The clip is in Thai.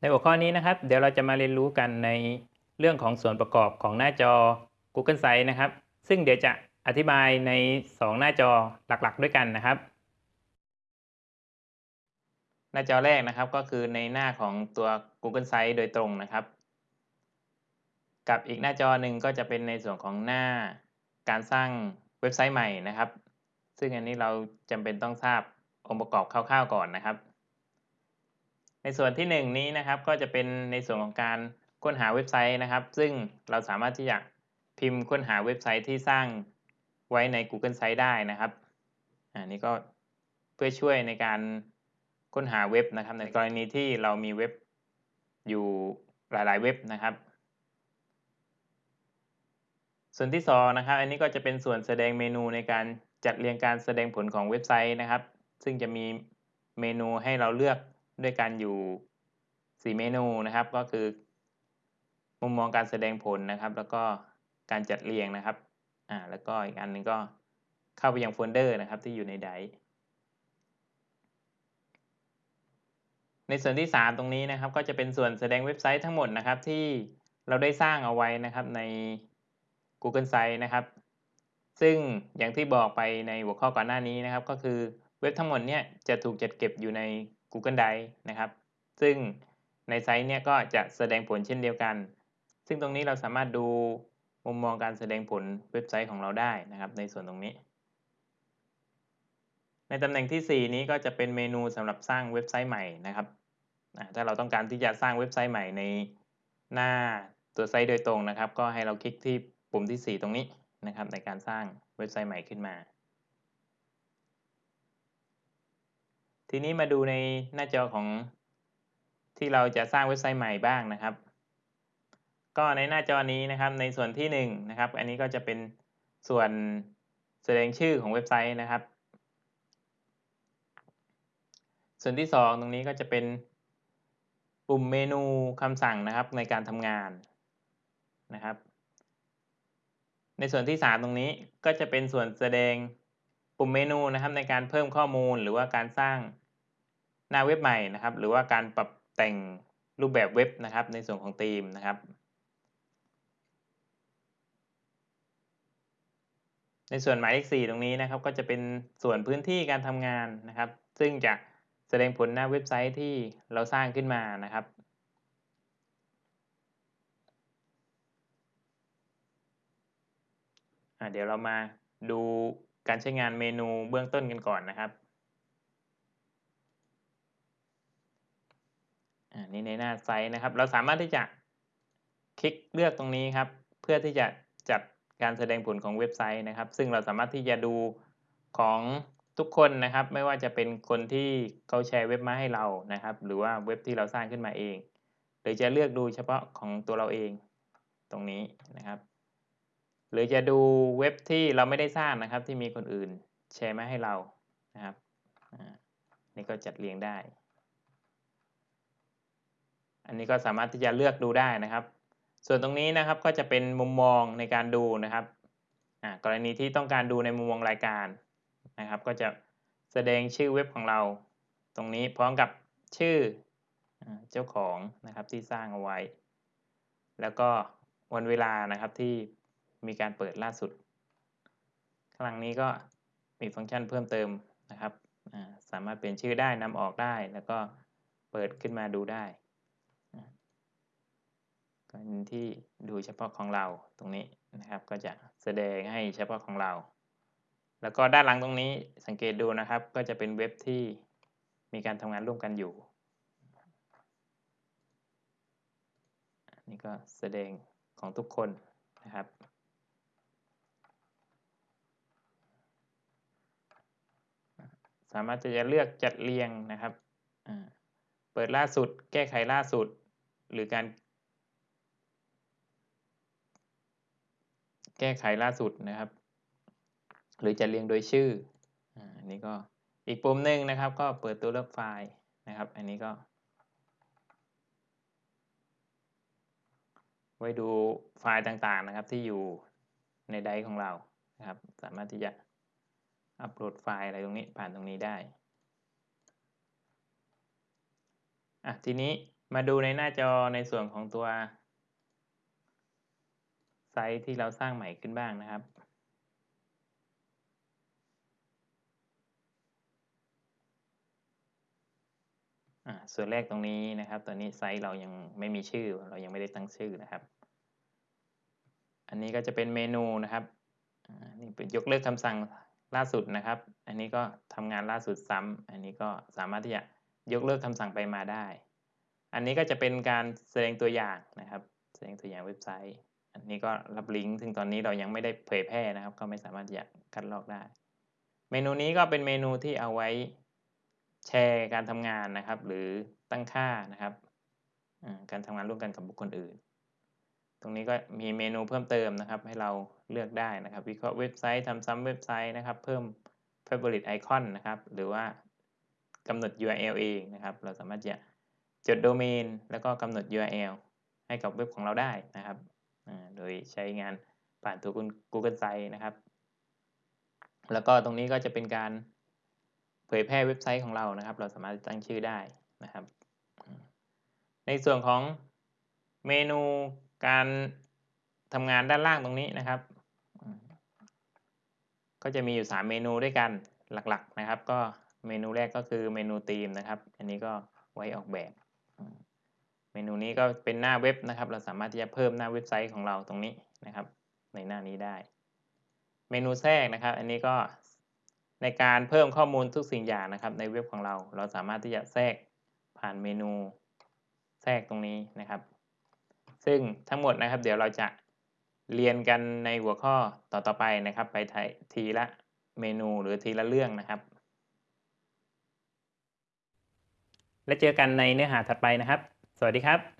ในหัวข้อนี้นะครับ เดี๋ยวเราจะมาเรียนรู้กันในเรื่องของส่วนประกอบของหน้าจอ Google Sites นะครับ ซึ่งเดี๋ยวจะอธิบายใน 2 หน้าจอหลักๆ ด้วยกันนะครับ หน้าจอแรกนะครับก็คือในหน้าของตัว Google Sites โดยตรงนะครับ กับอีกหน้าจอหนึ่งก็จะเป็นในส่วนของหน้าการสร้างเว็บไซต์ใหม่นะครับ ซึ่งอันนี้เราจำเป็นต้องทราบองค์ประกอบคร่าวๆก่อนนะครับ ในส่วนที่ 1 นี้นะครับก็จะเป็นในส่วนของการค้นหาเว็บไซต์นะครับ ซึ่งเราสามารถที่จะพิมพ์ค้นหาเว็บไซต์ที่สร้างไว้ใน Google Site ได้นะครับอันนี้ก็เพื่อช่วยในการค้นหาเว็บนะครับ ในกรณีที่เรามีเว็บอยู่หลาย ๆ เว็บนะครับ ส่วนที่2นะครับ อันนี้ก็จะเป็นส่วนแสดงเมนูในการจัดเรียงการแสดงผลของเว็บไซต์นะครับ ซึ่งจะมีเมนูให้เราเลือก ด้วยกันอยู่ 4 เมนูนะครับ ก็คือ มุมมองการแสดงผลนะครับ แล้วก็การจัดเรียงนะครับอ่าแล้วก็อีกอันหนึงก็เข้าไปยังโฟลเดอร์นะครับที่อยู่ใน drive ในส่วนที่ 3 ตรงนี้นะครับ ก็จะเป็นส่วนแสดงเว็บไซต์ทั้งหมดนะครับ ที่เราได้สร้างเอาไว้นะครับใน Google Sites นะครับ ซึ่งอย่างที่บอกไปในหัวข้อก่อนหน้านี้นะครับ ก็คือเว็บทั้งหมดเนี่ยจะถูกจัดเก็บอยู่ใน Google Drive นะครับ ซึ่งในไซต์เนี่ยก็จะแสดงผลเช่นเดียวกัน ซึ่งตรงนี้เราสามารถดูมุมมองการแสดงผลเว็บไซต์ของเราได้นะครับ ในส่วนตรงนี้ ในตำแหน่งที่ 4 นี้ก็จะเป็นเมนูสำหรับสร้างเว็บไซต์ใหม่นะครับ ถ้าเราต้องการที่จะสร้างเว็บไซต์ใหม่ในหน้าตัวไซต์โดยตรงนะครับ ก็ให้เราคลิกที่ปุ่มที่ 4 ตรงนี้นะครับ ในการสร้างเว็บไซต์ใหม่ขึ้นมา ทีนี้มาดูในหน้าจอของที่เราจะสร้างเว็บไซต์ใหม่บ้างนะครับ ก็ในหน้าจอนี้นะครับในส่วนที่1นนะครับ อันนี้ก็จะเป็นส่วนแสดงชื่อของเว็บไซต์นะครับ ส่วนที่ 2 ตรงนี้ก็จะเป็นปุ่มเมนูคำสั่งนะครับในการทำงานนะครับ ในส่วนที่ 3 ตรงนี้ก็จะเป็นส่วนแสดงปุ่มเมนูนะครับในการเพิ่มข้อมูลหรือว่าการสร้าง หน้าเว็บใหม่นะครับ หรือว่าการปรับแต่งรูปแบบเว็บนะครับ ในส่วนของธีมนะครับ ในส่วนหมายเลข4ตรงนี้นะครับ ก็จะเป็นส่วนพื้นที่การทำงานนะครับ ซึ่งจะแสดงผลหน้าเว็บไซต์ที่เราสร้างขึ้นมานะครับเดี๋ยวเรามาดูการใช้งานเมนูเบื้องต้นกันก่อนนะครับอัน นี้ในหน้าไซต์นะครับ เราสามารถที่จะคลิกเลือกตรงนี้ครับ เพื่อที่จะจัดการแสดงผลของเว็บไซต์นะครับ ซึ่งเราสามารถที่จะดูของทุกคนนะครับ ไม่ว่าจะเป็นคนที่เขาแชร์เว็บมาให้เรานะครับ หรือว่าเว็บที่เราสร้างขึ้นมาเอง หรือจะเลือกดูเฉพาะของตัวเราเองตรงนี้นะครับ หรือจะดูเว็บที่เราไม่ได้สร้างนะครับ ที่มีคนอื่นแชร์มาให้เรานะครับนี่ก็จัดเรียงได้ อันนี้ก็สามารถที่จะเลือกดูได้นะครับ ส่วนตรงนี้นะครับก็จะเป็นมุมมองในการดูนะครับกรณีที่ต้องการดูในมุมมองรายการนะครับ ก็จะแสดงชื่อเว็บของเรา ตรงนี้พร้อมกับชื่อเจ้าของนะครับที่สร้างเอาไว้ แล้วก็วันเวลานะครับที่มีการเปิดล่าสุด ข้างหลังนี้ก็มีฟังก์ชันเพิ่มเติมนะครับ สามารถเปลี่ยนชื่อได้นำออกได้ แล้วก็เปิดขึ้นมาดูได้ กรที่ดูเฉพาะของเราตรงนี้นะครับ ก็จะแสดงให้เฉพาะของเรา แล้วก็ด้านหลังตรงนี้สังเกตดูนะครับ ก็จะเป็นเว็บที่มีการทำงานร่วมกันอยู่นี่ก็แสดงของทุกคนนะครับสามารถจะเลือกจัดเรียงนะครับ เปิดล่าสุด แก้ไขล่าสุด หรือการ แก้ไขล่าสุดนะครับ หรือจะเรียงโดยชื่ออันนี้ก็อีกปุ่มหนึ่งนะครับ ก็เปิดตัวเลือกไฟล์นะครับ อันนี้ก็ ไว้ดูไฟล์ต่างๆนะครับที่อยู่ในไดร์ของเรานะครับ สามารถที่จะอัปโหลดไฟล์อะไรตรงนี้ผ่านตรงนี้ได้อะทีนี้มาดูในหน้าจอในส่วนของตัว ไซต์ที่เราสร้างใหม่ขึ้นบ้างนะครับอ่าส่วนแรกตรงนี้นะครับตอนนี้ไซต์เรายังไม่มีชื่อ เรายังไม่ได้ตั้งชื่อนะครับ อันนี้ก็จะเป็นเมนูนะครับอ่านี่เป็นยกเลิกคำสั่งล่าสุดนะครับ อันนี้ก็ทำงานล่าสุดซ้ำอันนี้ก็สามารถที่จะยกเลิกคำสั่งไปมาได้ อันนี้ก็จะเป็นการแสดงตัวอย่างนะครับ แสดงตัวอย่างเว็บไซต์ อันนี้ก็รับลิงก์ซึ่งตอนนี้เรายังไม่ได้เผยแพร่นะครับ ก็ไม่สามารถจะคัดลอกได้ เมนูนี้ก็เป็นเมนูที่เอาไว้แชร์การทำงานนะครับ หรือตั้งค่านะครับการทำงานร่วมกันกับบุคคลอื่น ตรงนี้ก็มีเมนูเพิ่มเติมนะครับ ให้เราเลือกได้นะครับ วิเคราะห์เว็บไซต์ทำซ้ำเว็บไซต์นะครับ เพิ่ม favorite icon นะครับ หรือว่ากำหนด URL เองนะครับ เราสามารถจะจดโดเมน แล้วก็กำหนด URL ให้กับเว็บของเราได้นะครับ โดยใช้งานผ่านตัว Google Sites นะครับ แล้วก็ตรงนี้ก็จะเป็นการเผยแพร่เว็บไซต์ของเรานะครับ เราสามารถตั้งชื่อได้นะครับ ในส่วนของเมนูการทำงานด้านล่างตรงนี้นะครับ ก็จะมีอยู่ 3 เมนูด้วยกันหลักๆนะครับ ก็เมนูแรกก็คือเมนูธีมนะครับ อันนี้ก็ไว้ออกแบบ นูนี้ก็เป็นหน้าเว็บนะครับ เราสามารถที่จะเพิ่มหน้าเว็บไซต์ของเราตรงนี้นะครับ ในหน้านี้ได้ เมนูแทรกนะครับ อันนี้ก็ในการเพิ่มข้อมูลทุกสิ่งอย่างนะครับ ในเว็บของเรา เราสามารถที่จะแทรกผ่านเมนูแทรกตรงนี้นะครับ ซึ่งทั้งหมดนะครับ เดี๋ยวเราจะเรียนกันในหัวข้อต่อๆไปนะครับ ไปทีละเมนูหรือทีละเรื่องนะครับ และเจอกันในเนื้อหาถัดไปนะครับ สวัสดีครับ